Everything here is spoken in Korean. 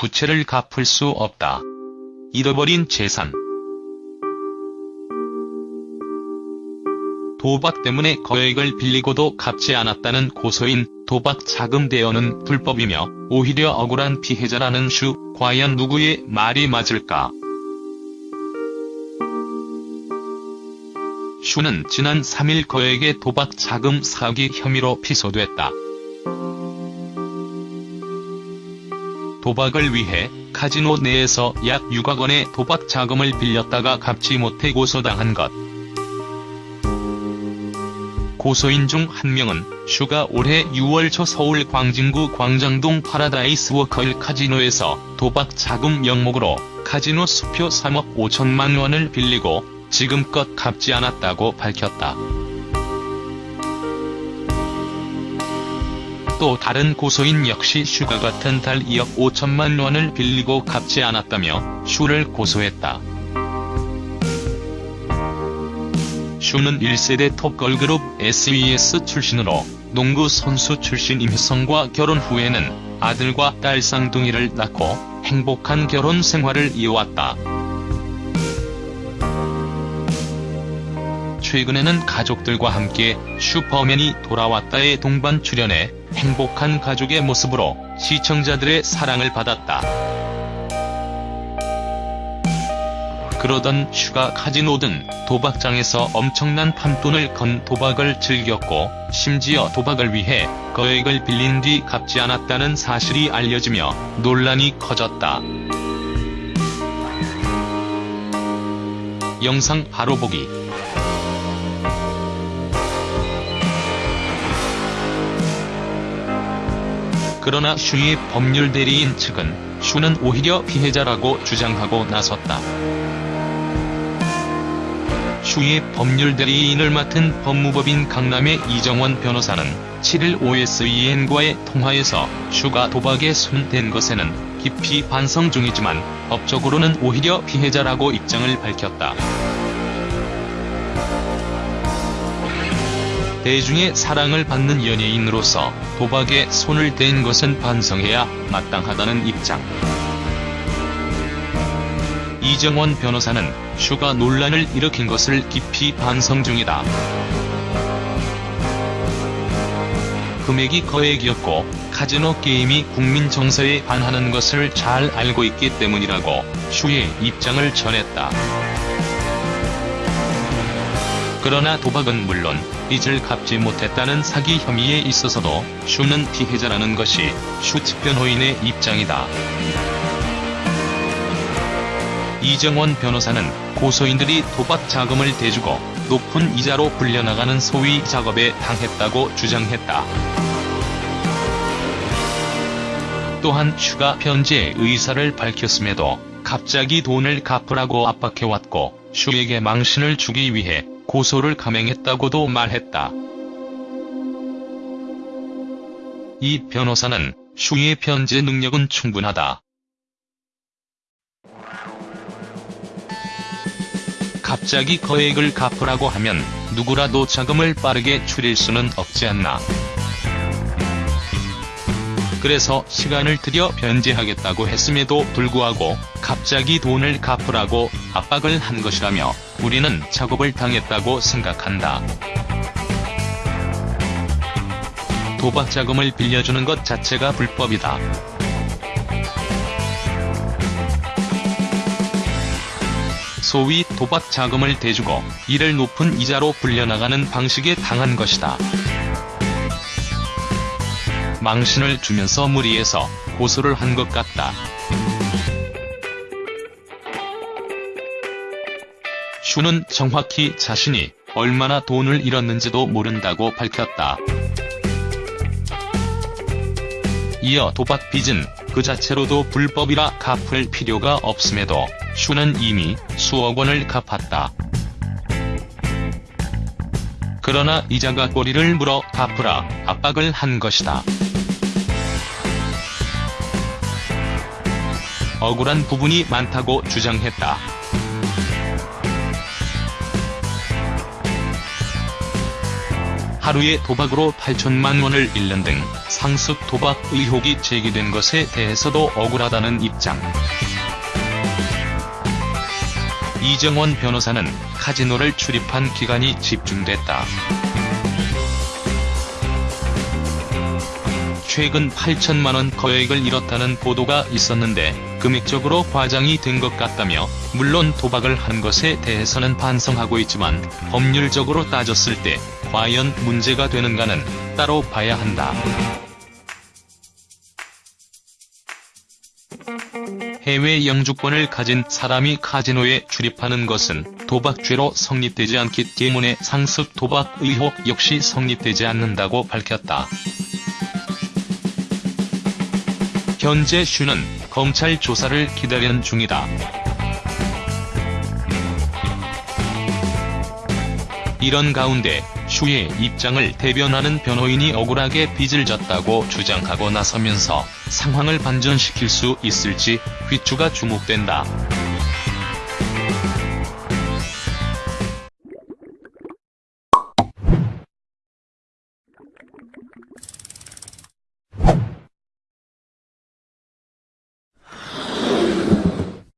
부채를 갚을 수 없다. 잃어버린 재산. 도박 때문에 거액을 빌리고도 갚지 않았다는 고소인 도박 자금 대여는 불법이며 오히려 억울한 피해자라는 슈, 과연 누구의 말이 맞을까? 슈는 지난 3일 거액의 도박 자금 사기 혐의로 피소됐다. 도박을 위해 카지노 내에서 약 6억 원의 도박 자금을 빌렸다가 갚지 못해 고소당한 것. 고소인 중 한 명은 슈가 올해 6월 초 서울 광진구 광장동 파라다이스 워커힐 카지노에서 도박 자금 명목으로 카지노 수표 3억 5천만 원을 빌리고 지금껏 갚지 않았다고 밝혔다. 또 다른 고소인 역시 슈가 같은 달 2억 5천만 원을 빌리고 갚지 않았다며 슈를 고소했다. 슈는 1세대 톱걸그룹 SES 출신으로 농구 선수 출신 임효성과 결혼 후에는 아들과 딸 쌍둥이를 낳고 행복한 결혼 생활을 이어왔다. 최근에는 가족들과 함께 슈퍼맨이 돌아왔다에 동반 출연해 행복한 가족의 모습으로 시청자들의 사랑을 받았다. 그러던 슈가 카지노 등 도박장에서 엄청난 판돈을 건 도박을 즐겼고 심지어 도박을 위해 거액을 빌린 뒤 갚지 않았다는 사실이 알려지며 논란이 커졌다. 영상 바로 보기 그러나 슈의 법률 대리인 측은 슈는 오히려 피해자라고 주장하고 나섰다. 슈의 법률 대리인을 맡은 법무법인 강남의 이정원 변호사는 7일 OSEN과의 통화에서 슈가 도박에 손댄 것에는 깊이 반성 중이지만 법적으로는 오히려 피해자라고 입장을 밝혔다. 대중의 사랑을 받는 연예인으로서 도박에 손을 댄 것은 반성해야 마땅하다는 입장. 이정원 변호사는 슈가 논란을 일으킨 것을 깊이 반성 중이다. 금액이 거액이었고 카지노 게임이 국민 정서에 반하는 것을 잘 알고 있기 때문이라고 슈의 입장을 전했다. 그러나 도박은 물론 빚을 갚지 못했다는 사기 혐의에 있어서도 슈는 피해자라는 것이 슈 측 변호인의 입장이다. 이정원 변호사는 고소인들이 도박 자금을 대주고 높은 이자로 불려나가는 소위 작업에 당했다고 주장했다. 또한 슈가 변제 의사를 밝혔음에도 갑자기 돈을 갚으라고 압박해왔고 슈에게 망신을 주기 위해 고소를 감행했다고도 말했다. 이 변호사는 슈의 변제 능력은 충분하다. 갑자기 거액을 갚으라고 하면 누구라도 자금을 빠르게 줄일 수는 없지 않나. 그래서 시간을 들여 변제하겠다고 했음에도 불구하고 갑자기 돈을 갚으라고 압박을 한 것이라며 우리는 작업을 당했다고 생각한다. 도박 자금을 빌려주는 것 자체가 불법이다. 소위 도박 자금을 대주고 이를 높은 이자로 불려나가는 방식에 당한 것이다. 망신을 주면서 무리해서 고소를 한 것 같다. 슈는 정확히 자신이 얼마나 돈을 잃었는지도 모른다고 밝혔다. 이어 도박 빚은 그 자체로도 불법이라 갚을 필요가 없음에도 슈는 이미 수억 원을 갚았다. 그러나 이자가 꼬리를 물어 갚으라 압박을 한 것이다. 억울한 부분이 많다고 주장했다. 하루에 도박으로 8천만 원을 잃는 등 상습 도박 의혹이 제기된 것에 대해서도 억울하다는 입장. 이정원 변호사는 카지노를 출입한 기간이 집중됐다. 최근 8천만원 거액을 잃었다는 보도가 있었는데 금액적으로 과장이 된 것 같다며 물론 도박을 한 것에 대해서는 반성하고 있지만 법률적으로 따졌을 때 과연 문제가 되는가는 따로 봐야 한다. 해외 영주권을 가진 사람이 카지노에 출입하는 것은 도박죄로 성립되지 않기 때문에 상습 도박 의혹 역시 성립되지 않는다고 밝혔다. 현재 슈는 검찰 조사를 기다리는 중이다. 이런 가운데 슈의 입장을 대변하는 변호인이 억울하게 빚을 졌다고 주장하고 나서면서 상황을 반전시킬 수 있을지 휘추가 주목된다.